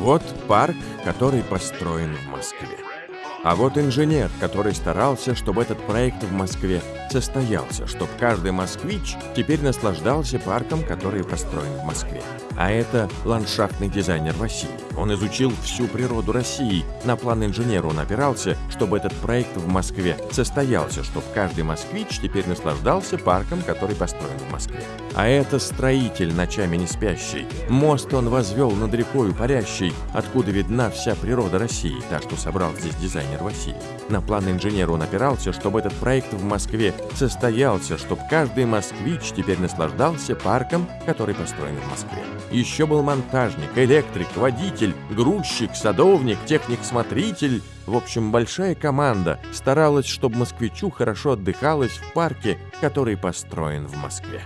Вот парк, который построен в Москве. А вот инженер, который старался, чтобы этот проект в Москве состоялся, чтобы каждый москвич теперь наслаждался парком, который построен в Москве. А это ландшафтный дизайнер Василий. Он изучил всю природу России. На план инженера он опирался, чтобы этот проект в Москве состоялся, чтобы каждый москвич теперь наслаждался парком, который построен в Москве. А это строитель, ночами не спящий. Мост он возвел над рекою парящей, откуда видна вся природа России, та, что собрал здесь дизайнер Василий. На план инженера он опирался, чтобы этот проект в Москве состоялся, чтобы каждый москвич теперь наслаждался парком, который построен в Москве. Еще был монтажник, электрик, водитель, грузчик, садовник, техник-смотритель. В общем, большая команда старалась, чтобы москвичу хорошо отдыхалось в парке, который построен в Москве.